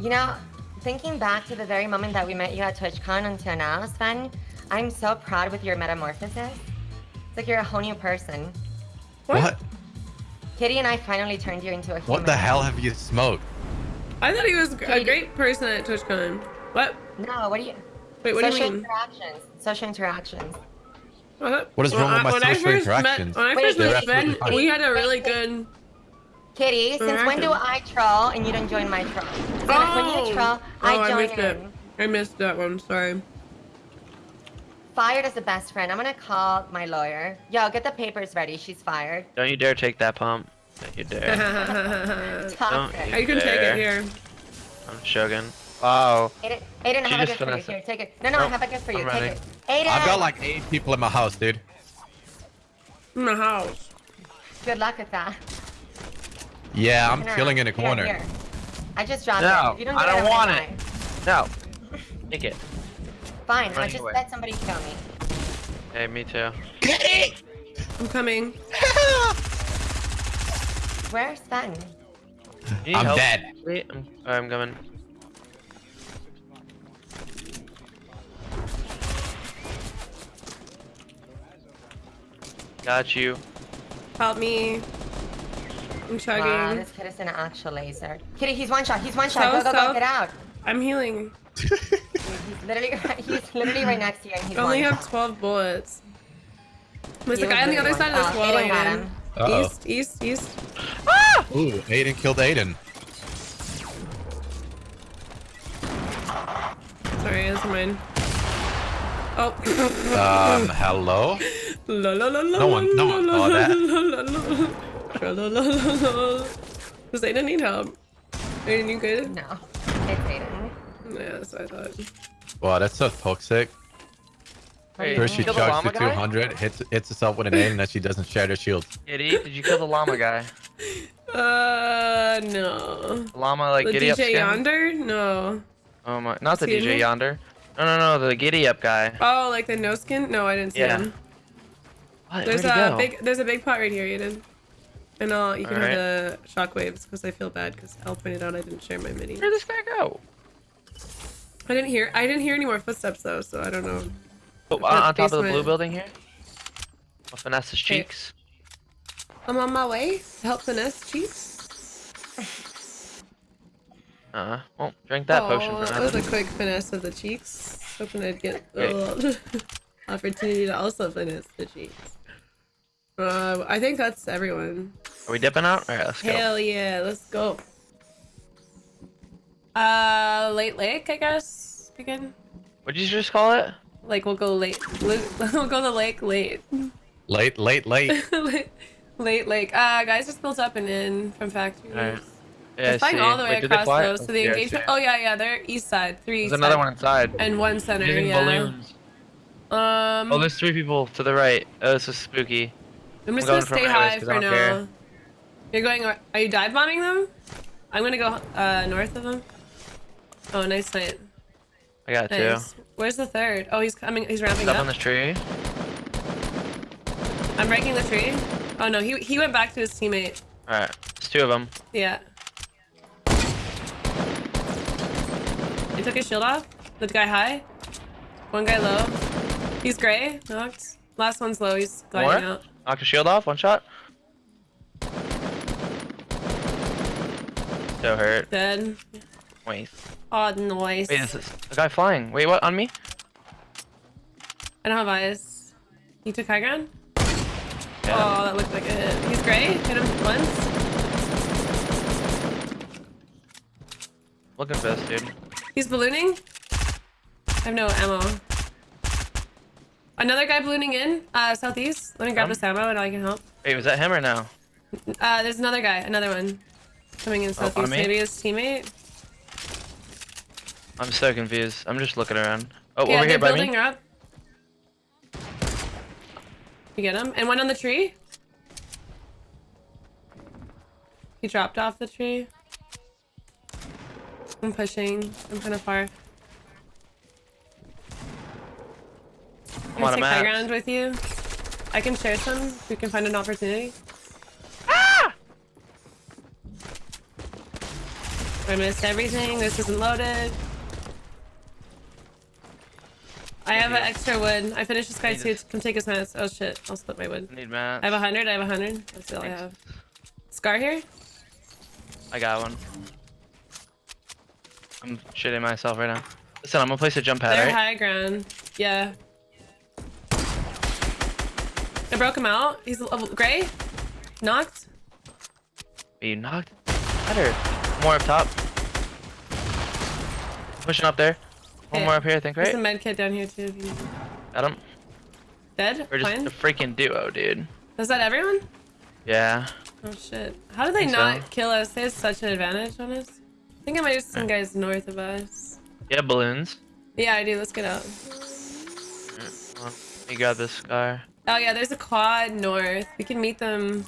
You know, thinking back to the very moment that we met you at TwitchCon until now, Sven, I'm so proud with your metamorphosis. It's like you're a whole new person. What? Kitty and I finally turned you into a human. What the hell have you smoked? I thought he was a great person at TwitchCon. What? No, what do you... Wait, what do you mean? interactions. Social interactions. What, What is When wrong with I- my when I social first interactions? Met, when I Wait, first met absolutely Ben, we had a really good. Kitty, since when do I troll and you don't join my troll? So like when Oh. you troll, Oh, I I join missed it. I missed that one. Sorry. Fired as a best friend. I'm gonna call my lawyer. Yo, get the papers ready. She's fired. Don't you dare take that pump. Don't you dare. Toxic. Oh, you can take it here. I'm Shogun. Wow. Aiden, Aiden, I have a gift for you. Here, take it. No, no, I have a gift for you. I'm Take ready. it. Aiden! I've got like eight people in my house, dude. In the house. Good luck with that. Yeah, I'm Turn around. chilling in a corner. here. I just dropped No, it. If you don't I don't I'm want it. die. No. Take it. Fine, I'll just away. let somebody kill me. Hey, me too. I'm coming. Where's Sven? I'm help? dead. Wait, I'm, I'm coming. Got you. Help me. I'm chugging. Wow, this kid is an actual laser. Kitty, he's one shot. He's one shot. So, go, go, so- go. Get out. I'm healing. He's literally, he's literally right next to you, and he's I only one have shot. 12 bullets. There's He a guy on the other side of this wall Aiden got him. Uh-oh. East, east, east. Ooh, Aiden killed Aiden. Sorry, that's mine. Oh. Um, hello? La la la la No one- no one la, saw la, that. la, la, la. Tra la la la la. Does Aiden need help? Aiden, you good? No, it's Aiden. Yeah, that's what I thought. Wow, that's so toxic. Hey, First she you kill the chugs llama to guy? 200, hits hits herself with an aim, and then she doesn't share her shield. Kitty, did you kill the llama guy? Uh, no. The llama, like, The giddy up DJ skin? yonder? No. Oh my, not the DJ me? yonder. No, no, no, the giddy up guy. Oh, like the no skin? No, I didn't see Yeah. him. What? There's Where'd a big, there's a big pot right here, Aiden. And uh, you can Alright. have the shockwaves because I feel bad because Al pointed out I didn't share my mini. Where'd this guy go? I didn't hear, I didn't hear any more footsteps though, so I don't know. Oh, The on top of the blue building here? I'll finesse his cheeks. I'm on my way to help finesse cheeks. Uh, huh. well, drink that potion Oh, for that was a quick finesse of the cheeks. Hoping I'd get Okay. the opportunity to also finesse the cheeks. Uh, I think that's everyone. Are we dipping out? Alright, let's go. Hell yeah, let's go. Uh, late lake, I guess. We can, What'd you just call it? like, we'll go late. We'll go the lake late. Late, late, late. late, late lake. Uh, guys just built up and in from factories. Alright. Yeah, They're flying all the way Wait, across fly? though, so the Yeah, engagement. Oh yeah, yeah, they're east side, three. There's east another side. one inside. And one center. Using yeah. balloons. Um, Oh, there's three people to the right. Oh, this is spooky. I'm just I'm gonna stay high for now. care. You're going. Are you dive bombing them? I'm gonna go uh north of them. Oh, nice night. I got two. Where's the third? Oh, he's coming. He's ramping up up. on this tree. I'm breaking the tree. Oh no, he he went back to his teammate. Alright, there's two of them. Yeah. He took his shield off. The guy high. One guy low. He's gray. Knocked. Last one's low. He's gliding More? out. Knocked a shield off, one shot. So hurt. Dead. Wait. Oh, noise. Wait, is this a guy flying? Wait, what? On me? I don't have eyes. He took high ground? Yeah. Oh, that looked like a hit. He's gray. Hit him once. Looking for this dude. He's ballooning. I have no ammo. Another guy ballooning in, uh, southeast. Let me grab Um. this ammo and I can help. Wait, was that him or no? Uh, there's another guy, another one. Coming in Oh, southeast. me? Maybe his teammate. I'm so confused. I'm just looking around. Oh, yeah, over here by building me. her up. You get him? And one on the tree. He dropped off the tree. I'm pushing. I'm kind of far. I'm Can I on a take high map. ground with you? I can share some if we can find an opportunity. Ah! I missed everything. This isn't loaded. I have an extra wood. I finished this guy Need too. Come take his mats. Oh shit. I'll split my wood. I need mats. I have a hundred. I have a hundred. That's all I Thanks. have. Scar here? I got one. I'm shitting myself right now. Listen, I'm gonna place a jump pad, They're right? high ground. Yeah. I broke him out. He's level gray. Knocked. Are you knocked? Better. More up top. Pushing up there. One Okay. more up here, I think, right? There's a med kit down here too. Got him. Dead? We're just Fine. a freaking duo, dude. Is that everyone? Yeah. Oh shit. How did they Think so. not kill us? They had such an advantage on us. I think I might have some guys north of us. Yeah, balloons. Yeah, I do. Let's get out. Well, You got this scar. Oh yeah, there's a quad north. We can meet them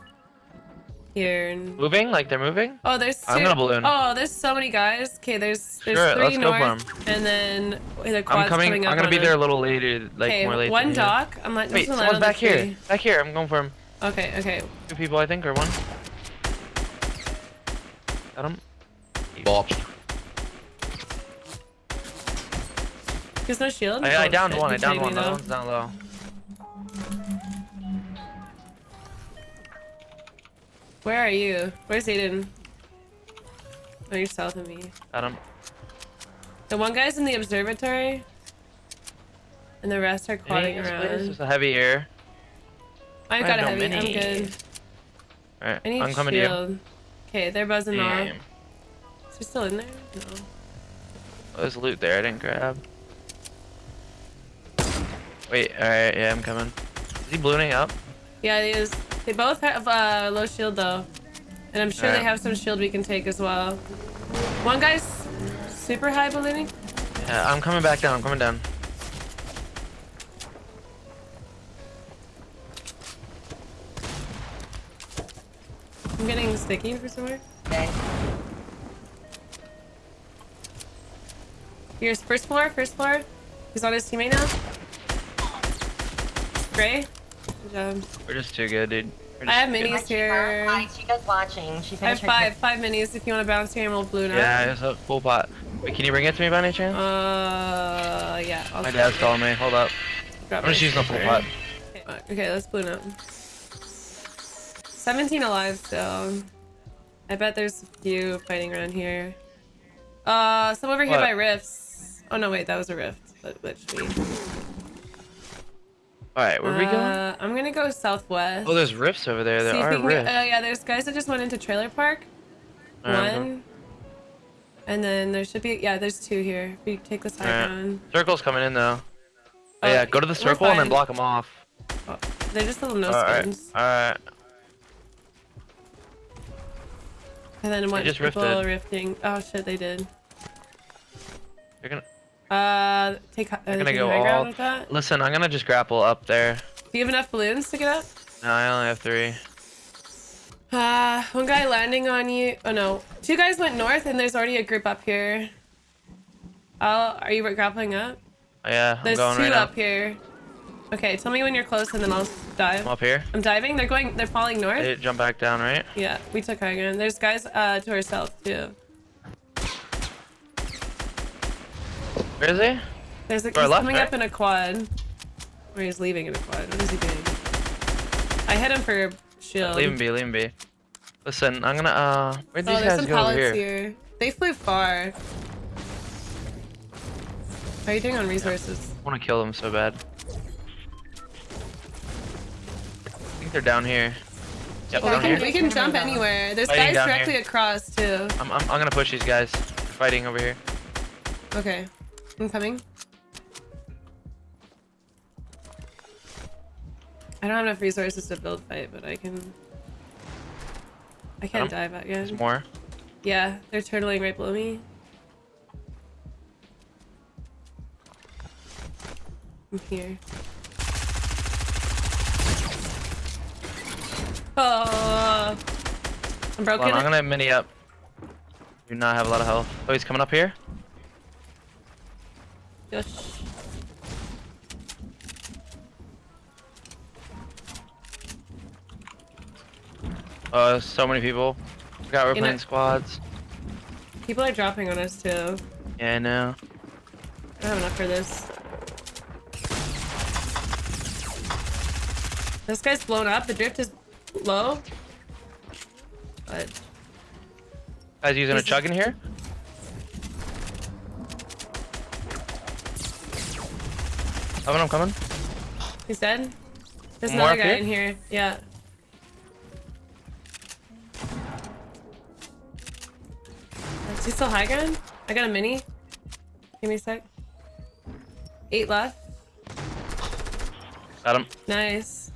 here. And... Moving? Like they're moving? Oh, there's two. I'm gonna balloon. Oh, there's so many guys. Okay, there's there's Sure, 3 let's go for north, and then wait, the quad's I'm coming. up I'm gonna on be there a little later, like Okay, more later. one yeah. dock. I'm like, Wait, just gonna land someone's on back here. tree. Back here. I'm going for him. Okay, okay. Two people, I think, or one. Got him. Bop. There's no shield. I, I Oh, downed shit, one. I downed one. me, The one's down low. Where are you? Where's Aiden? Oh, you're south of me. Adam. The one guy's in the observatory, and the rest are quadding around. There's a heavy air. I've got a have no heavy. I'm good. Alright, I need I'm coming to you. Okay, they're buzzing off. Is he still in there? No. Oh, there's loot there. I didn't grab. Wait. Alright. Yeah, I'm coming. Is he ballooning up? Yeah, he is. They both have uh, low shield though, and I'm sure they have some shield we can take as well. One guy's super high ballooning. Yeah, I'm coming back down. I'm coming down. I'm getting sticky for somewhere. Okay. Here's first floor, first floor. He's on his teammate now. Gray. Good job. We're just too good, dude. I have minis good. here. Hi, Chica's watching. She I have finished her five, five minis if you want to bounce here and we'll balloon out. Yeah, it's a full pot. Wait, can you bring it to me by any chance? Uh, yeah. I'll My dad's calling me. Hold up. grab I'm just using the full pot. Okay, okay, let's balloon up. 17 alive still. I bet there's a few fighting around here. Uh, some over here by rifts. Oh no, wait, that was a rift. That glitched me. Alright, where are we going? Uh, I'm gonna go southwest. Oh, there's rifts over there. There See are can rifts. uh, yeah, there's guys that just went into trailer park. One. And then there should be, yeah, there's two here. We take this high ground. Circle's coming in though. Oh, Oh, yeah, go to the circle and then block them off. Oh, they're just little no skins. alright. And then one just people rifted. rifting. Oh shit, they did. You're gonna Uh, take. Uh, gonna take go all- listen. I'm gonna just grapple up there. Do you have enough balloons to get up? No, I only have three. Uh, one guy landing on you. Oh no, two guys went north, and there's already a group up here. I'll, are you grappling up? Oh, yeah, I'm There's going two right up now. here. Okay, tell me when you're close, and then I'll dive. I'm up here. I'm diving. They're going. They're falling north. Hey, jump back down, right? Yeah, we took high ground. There's guys uh to our south too. Where is he? There's a, he's left, coming right? up in a quad. Or he's leaving in a quad. What is he doing? I hit him for shield. Leave him be, leave him be. Listen, I'm gonna, uh, where'd Oh, these there's guys some go here? here. They flew far. How are you doing on resources? I wanna kill them so bad. I think they're down here. Yep, down we can, here. we can jump anywhere. There's Fighting guys directly here. across too. I'm, I'm, I'm gonna push these guys. Fighting over here. Okay. I'm coming. I don't have enough resources to build fight, but I can. I can't dive out yet. There's more. Yeah, they're turtling right below me. I'm here. Oh, I'm broken. on, I'm gonna mini up. Do not have a lot of health. Oh, he's coming up here? よし Uh, so many people. got we're playing squads. People are dropping on us too. Yeah, I know. I don't have enough for this. This guy's blown up. The drift is low. But. Guys, using a chug in here? Coming, I'm coming. he's dead. There's More another guy here? in here. Yeah. Is he still high ground? I got a mini. Give me a sec. Eight left. Got him. Nice.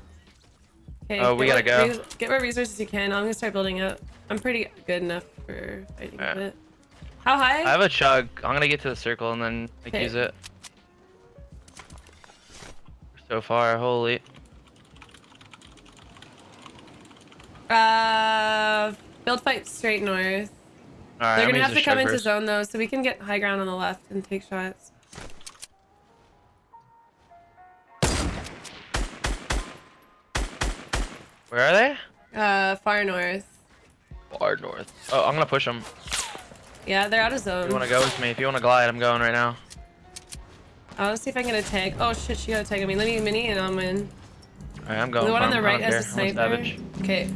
Okay. Oh, we gotta what go. get what resources you can. I'm gonna start building up. I'm pretty good enough for fighting bit. How high? I have a chug. I'm gonna get to the circle and then like, use it. So far, holy. Uh, build fight straight north. They're gonna have to come into zone though, so we can get high ground on the left and take shots. Where are they? Uh, far north. Far north. Oh, I'm gonna push them. Yeah, they're out of zone. If zone. you wanna go with me? If you wanna glide, I'm going right now. Uh, I'll see if I can get a tag. Oh shit, she got a tag on me. Let me mini and I'm in. Alright, I'm going. the one on the right has a sniper. Okay.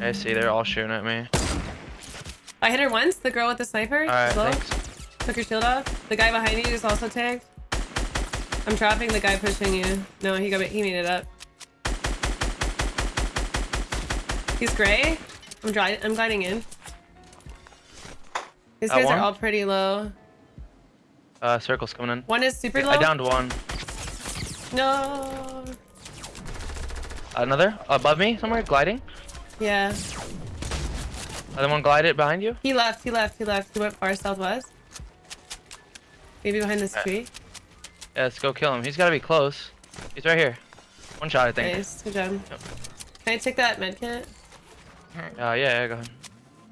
I see, they're all shooting at me. I hit her once. The girl with the sniper. Alright, thanks. Took her shield off. The guy behind you is also tagged. I'm trapping the guy pushing you. No, he got. He made it up. He's gray. I'm dry. I'm gliding in. These That guys one? are all pretty low. Uh, circle's coming in. One is super low. I downed one. No. Another? Above me somewhere? Gliding? Yeah. Other one glided behind you? He left. He left. He left. He went far southwest. Maybe behind this Alright. tree. Yeah, let's go kill him. He's gotta be close. He's right here. One shot, I think. Nice. Good job. Yep. Can I take that med kit? Uh, yeah, yeah, go ahead.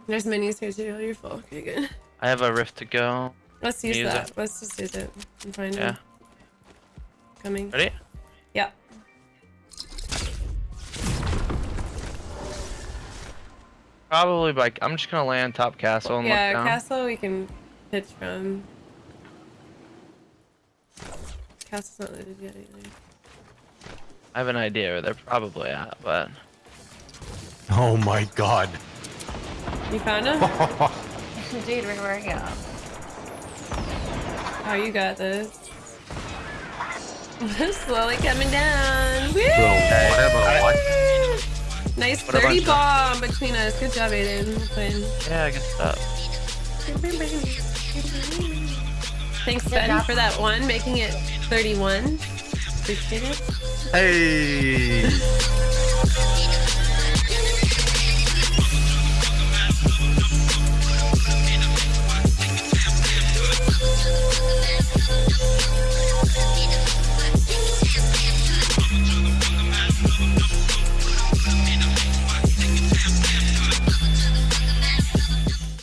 There's minis here too. You're full. Okay, good. I have a rift to go. Let's use Use that. it. Let's just use it. I'm fine. Yeah. Coming. Ready? Yeah. Probably like I'm just gonna land top castle and Yeah, look down. Yeah, castle we can pitch from. Castle's not loaded yet either. I have an idea where they're probably at, but Oh my god. You found him? Dude, where were you? Oh, you got this. Slowly coming down. Woo! Bro, whatever. Nice What 30 bunch of- bomb between us. Good job, Aiden. Fine. yeah, good stuff. Thanks, Ben, for that one, making it 31. Appreciate it. Hey.